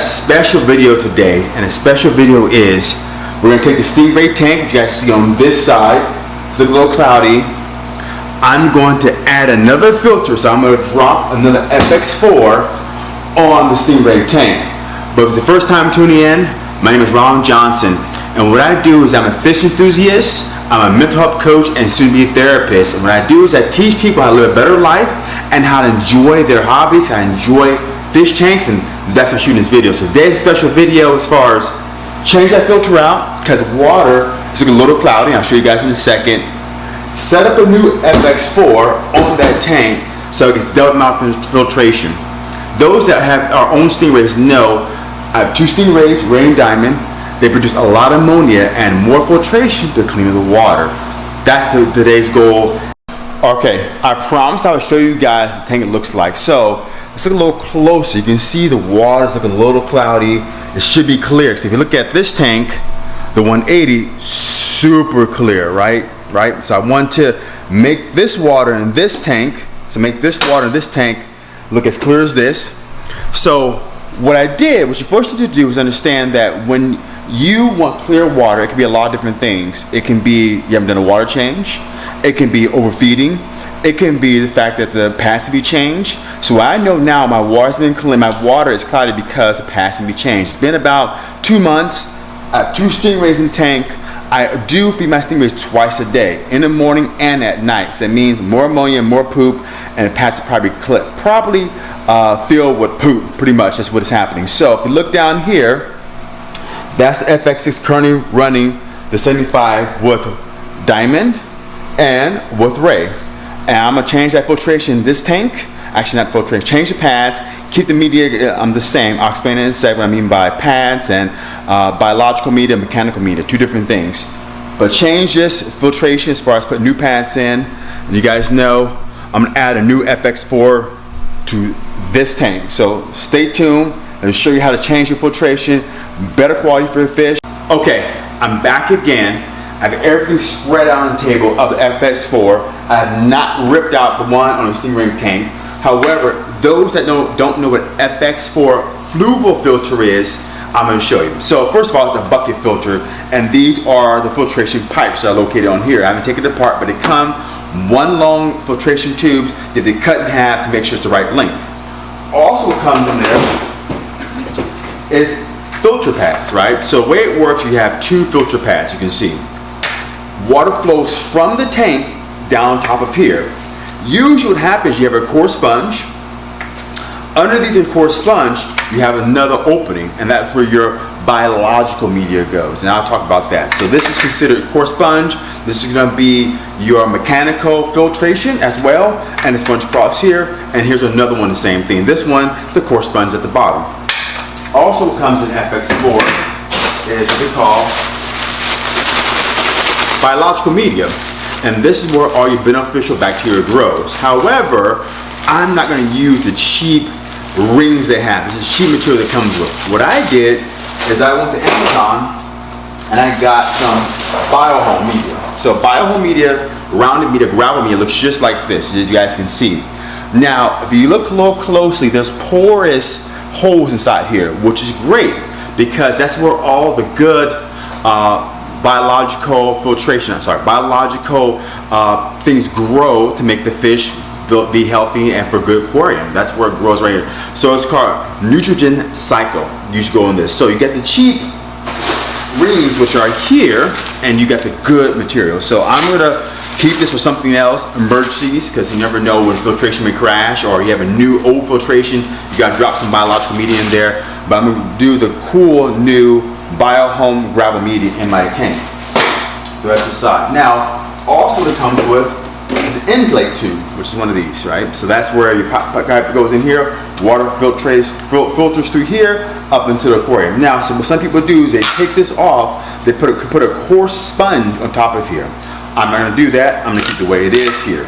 special video today, and a special video is we're gonna take the Stingray tank, which you guys see on this side. It's a little cloudy. I'm going to add another filter, so I'm gonna drop another FX4 on the Stingray tank. But if it's the first time tuning in, my name is Ron Johnson, and what I do is I'm a fish enthusiast, I'm a mental health coach and soon-to-be a therapist. And what I do is I teach people how to live a better life and how to enjoy their hobbies, how to enjoy fish tanks, and that's I'm shooting this video. So today's special video as far as change that filter out because water is looking a little cloudy. I'll show you guys in a second. Set up a new FX4 on that tank so it gets double mouth filtration. Those that have our own stingrays know I have two stingrays, Ray and Diamond. They produce a lot of ammonia and more filtration to clean the water. That's the, today's goal. Okay, I promised I would show you guys the tank it looks like. So let's look a little closer. You can see the water's looking a little cloudy. It should be clear. So if you look at this tank, the 180, super clear, right? Right? So I want to make this water in this tank, so make this water in this tank look as clear as this. So what I did, what you first need to do is understand that when you want clear water, it can be a lot of different things. It can be you haven't done a water change. It can be overfeeding. It can be the fact that the be changed. So I know now my water's been clean. My water is cloudy because the be changed. It's been about two months. I have two stingrays in the tank. I do feed my stingrays twice a day, in the morning and at night. So that means more ammonia, more poop, and the pads are probably clipped, probably uh, filled with poop. Pretty much that's what is happening. So if you look down here, that's the FX6 currently running the 75 with Diamond and with Ray. And I'm gonna change that filtration in this tank. Actually not filtration, change the pads, keep the media um, the same. I'll explain in a second what I mean by pads and uh, biological media, mechanical media, two different things. But change this filtration as far as putting new pads in. And you guys know I'm gonna add a new FX4 to this tank. So stay tuned and show you how to change your filtration better quality for your fish. Okay, I'm back again. I have everything spread out on the table of the FX4. I have not ripped out the one on the Stingray tank. However, those that don't, don't know what FX4 fluval filter is, I'm going to show you. So first of all, it's a bucket filter, and these are the filtration pipes that are located on here. I haven't taken it apart, but they come one long filtration tubes. You they cut in half to make sure it's the right length. Also comes in there is filter pads, right? So the way it works, you have two filter pads, you can see. Water flows from the tank down top of here. Usually what happens, you have a core sponge. Underneath the core sponge, you have another opening, and that's where your biological media goes. And I'll talk about that. So this is considered core sponge. This is gonna be your mechanical filtration as well, and the sponge across here. And here's another one, the same thing. This one, the core sponge at the bottom also comes in FX4 is what we call biological media. And this is where all your beneficial bacteria grows. However, I'm not going to use the cheap rings they have. This is cheap material that comes with. What I did is I went to Amazon and I got some biohome media. So biohome media, rounded media, gravel media looks just like this, as you guys can see. Now, if you look a little closely, there's porous holes inside here, which is great because that's where all the good uh, biological filtration, I'm sorry, biological uh, things grow to make the fish be healthy and for good aquarium. That's where it grows right here. So it's called nutrient cycle. You should go on this. So you get the cheap rings, which are here, and you got the good material. So I'm gonna keep this for something else, emergencies, because you never know when filtration may crash or you have a new old filtration, you gotta drop some biological media in there. But I'm gonna do the cool new BioHome gravel media in my tank. The rest of the side. Now, also it comes with is an inlet tube, which is one of these, right? So that's where your pipe goes in here, water filtrates, fil filters through here, up into the aquarium. Now, so what some people do is they take this off, they put a, put a coarse sponge on top of here. I'm not going to do that. I'm going to keep the way it is here.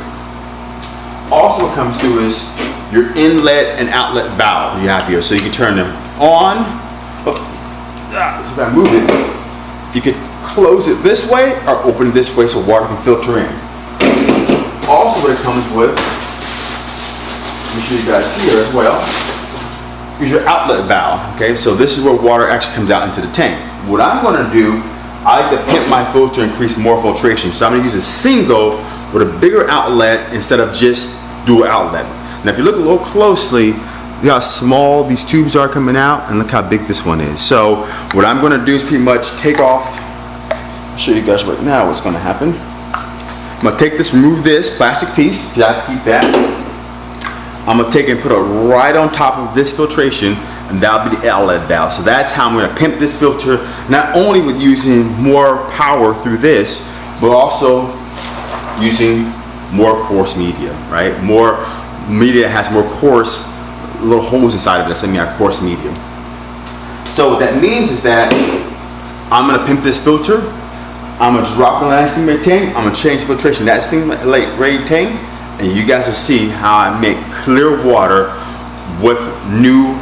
Also what comes through is your inlet and outlet valve you have here. So you can turn them on. Oh, if I move it, you can close it this way or open it this way so water can filter in. Also what it comes with, let me show you guys here as well, is your outlet valve. Okay, so this is where water actually comes out into the tank. What I'm going to do, I like to pimp my filter to increase more filtration. So I'm going to use a single with a bigger outlet instead of just dual outlet. Now if you look a little closely, Look how small these tubes are coming out and look how big this one is. So what I'm gonna do is pretty much take off, show you guys right now what's gonna happen. I'm gonna take this, remove this plastic piece, because I have to keep that. I'm gonna take and put it right on top of this filtration and that'll be the outlet valve. So that's how I'm gonna pimp this filter, not only with using more power through this, but also using more coarse media, right? More media has more coarse little holes inside of it that's in our coarse medium. So what that means is that I'm gonna pimp this filter, I'm gonna drop that steam tank, I'm gonna change filtration that Stingray tank, and you guys will see how I make clear water with new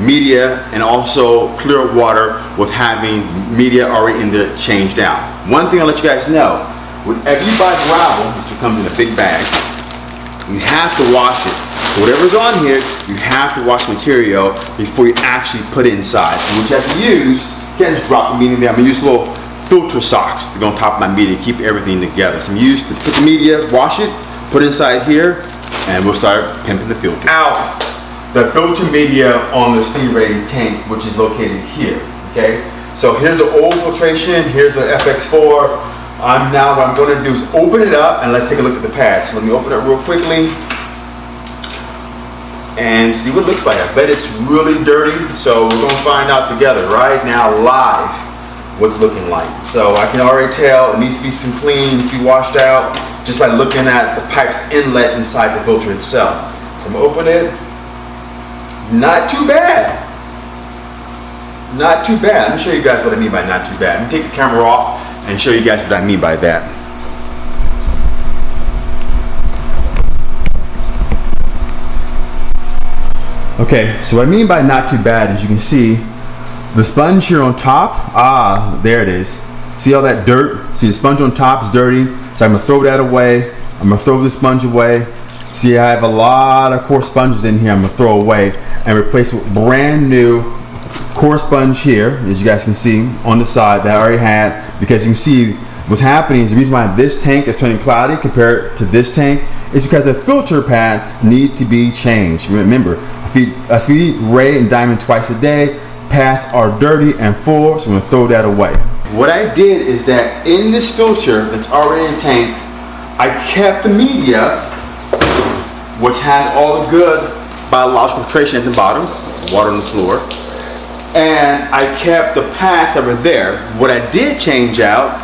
media and also clear water with having media already in there changed out. One thing I'll let you guys know, whenever you buy gravel, this comes in a big bag, you have to wash it whatever's on here, you have to wash the material before you actually put it inside. And what you have to use, can't just drop the media there. I'm gonna use little filter socks to go on top of my media, keep everything together. So I'm used to put the media, wash it, put it inside here, and we'll start pimping the filter. Out the filter media on the Stingray tank, which is located here, okay? So here's the old filtration, here's the FX4. I'm now, what I'm gonna do is open it up and let's take a look at the pad. So let me open it real quickly and see what it looks like. I bet it's really dirty, so we're gonna find out together right now live what's looking like. So I can already tell it needs to be some clean, needs to be washed out just by looking at the pipe's inlet inside the filter itself. So I'm gonna open it. Not too bad. Not too bad. Let me show you guys what I mean by not too bad. Let me take the camera off and show you guys what I mean by that. Okay, so what I mean by not too bad is you can see the sponge here on top, ah, there it is. See all that dirt? See the sponge on top is dirty, so I'm gonna throw that away. I'm gonna throw the sponge away. See, I have a lot of core sponges in here I'm gonna throw away and replace with brand new core sponge here, as you guys can see on the side that I already had, because you can see what's happening is the reason why this tank is turning cloudy compared to this tank is because the filter pads need to be changed. Remember, feed, I feed Ray and Diamond twice a day. Pads are dirty and full, so I'm gonna throw that away. What I did is that in this filter that's already in the tank, I kept the media, which has all the good biological filtration at the bottom, water on the floor, and I kept the pads that were there. What I did change out,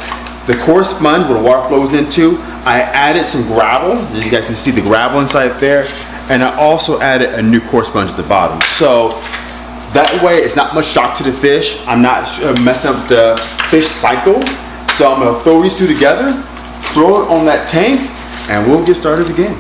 the coarse sponge where the water flows into, I added some gravel. As you guys can see the gravel inside there and I also added a new coarse sponge at the bottom. So that way it's not much shock to the fish. I'm not uh, messing up the fish cycle. So I'm gonna throw these two together, throw it on that tank, and we'll get started again.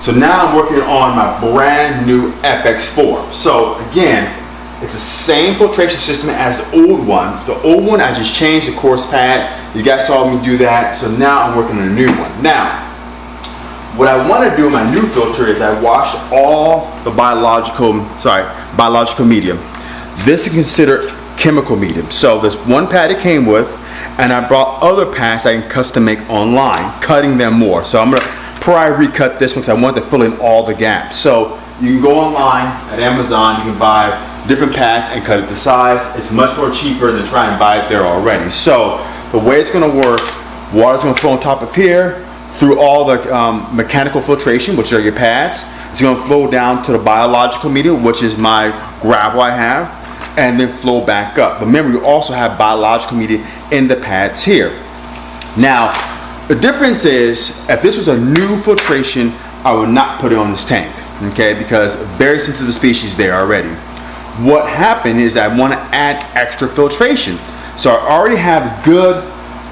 So now I'm working on my brand new FX4. So again, it's the same filtration system as the old one. The old one, I just changed the coarse pad. You guys saw me do that. So now I'm working on a new one. Now, what I want to do in my new filter is I wash all the biological, sorry, biological medium. This is considered chemical medium. So this one pad it came with, and I brought other pads I can custom make online, cutting them more. So I'm gonna I recut this one because I want to fill in all the gaps. So you can go online at Amazon, you can buy different pads and cut it to size. It's much more cheaper than trying to buy it there already. So the way it's going to work, water's going to flow on top of here through all the um, mechanical filtration, which are your pads. It's gonna flow down to the biological medium, which is my gravel I have, and then flow back up. But remember, you also have biological media in the pads here. Now, the difference is, if this was a new filtration, I would not put it on this tank, okay? Because very sensitive species there already. What happened is I want to add extra filtration. So I already have good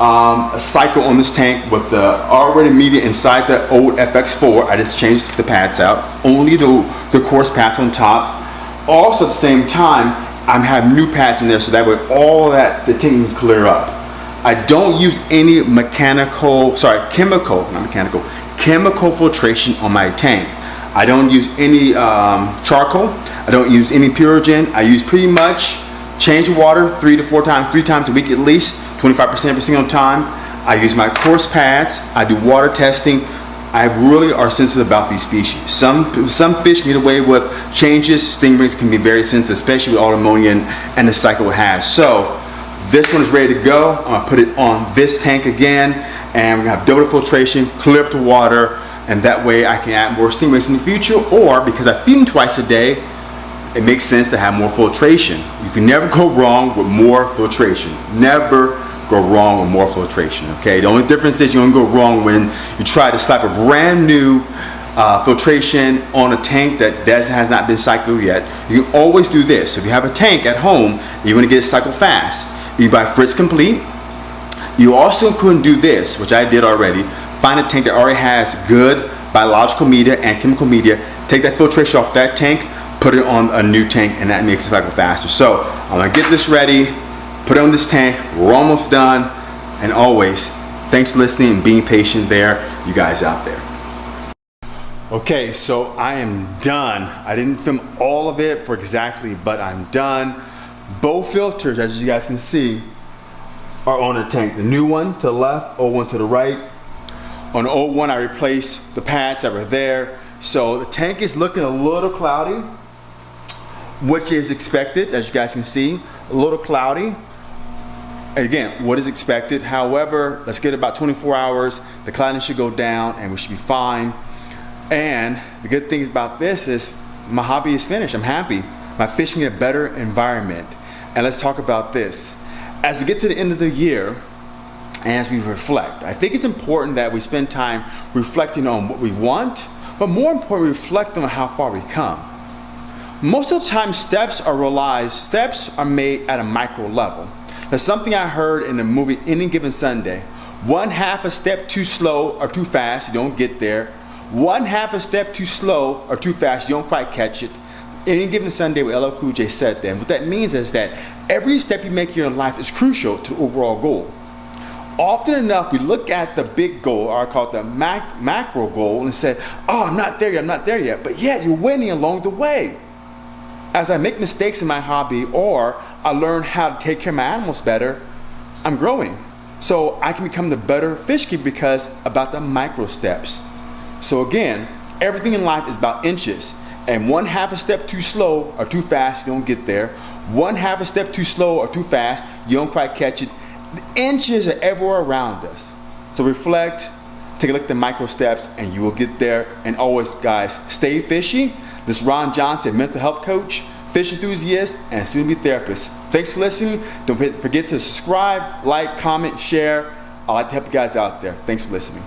um, cycle on this tank with the already media inside the old FX4. I just changed the pads out. Only the, the coarse pads on top. Also at the same time, I'm having new pads in there so that way all that the tank can clear up. I don't use any mechanical, sorry, chemical, not mechanical, chemical filtration on my tank. I don't use any um, charcoal. I don't use any Purigen. I use pretty much change of water three to four times, three times a week at least, 25% every single time. I use my coarse pads. I do water testing. I really are sensitive about these species. Some some fish get away with changes. Stingrays can be very sensitive, especially with all ammonia and, and the cycle it has. So this one is ready to go. I'm gonna put it on this tank again, and we're gonna have double filtration, clear up the water, and that way I can add more stingrays in the future. Or because I feed them twice a day, it makes sense to have more filtration. You can never go wrong with more filtration. Never go wrong with more filtration, okay? The only difference is you don't go wrong when you try to slap a brand new uh, filtration on a tank that has not been cycled yet. You always do this. If you have a tank at home, you want to get it cycled fast. You buy Fritz Complete. You also can do this, which I did already. Find a tank that already has good biological media and chemical media. Take that filtration off that tank, put it on a new tank, and that makes it cycle faster. So I'm gonna get this ready, put it on this tank. We're almost done. And always, thanks for listening and being patient there, you guys out there. Okay, so I am done. I didn't film all of it for exactly, but I'm done. Both filters, as you guys can see, are on the tank. The new one to the left, old one to the right. On the old one, I replaced the pads that were there. So the tank is looking a little cloudy, which is expected, as you guys can see, a little cloudy. Again, what is expected. However, let's get about 24 hours. The cloudiness should go down and we should be fine. And the good thing about this is my hobby is finished. I'm happy. My fishing in a better environment. And let's talk about this. As we get to the end of the year, and as we reflect, I think it's important that we spend time reflecting on what we want, but more importantly, reflect on how far we come. Most of the time, steps are realized, steps are made at a micro level. That's something I heard in the movie Any Given Sunday. One half a step too slow or too fast, you don't get there. One half a step too slow or too fast, you don't quite catch it any given Sunday with LL Cool J said then, what that means is that every step you make in your life is crucial to the overall goal. Often enough, we look at the big goal, or I call it the mac macro goal, and say, oh, I'm not there yet, I'm not there yet. But yet, you're winning along the way. As I make mistakes in my hobby, or I learn how to take care of my animals better, I'm growing. So I can become the better fish keeper because about the micro steps. So again, everything in life is about inches and one half a step too slow or too fast, you don't get there. One half a step too slow or too fast, you don't quite catch it. The inches are everywhere around us. So reflect, take a look at the micro steps, and you will get there. And always, guys, stay fishy. This is Ron Johnson, mental health coach, fish enthusiast, and soon to be therapist. Thanks for listening. Don't forget to subscribe, like, comment, share. I'd like to help you guys out there. Thanks for listening.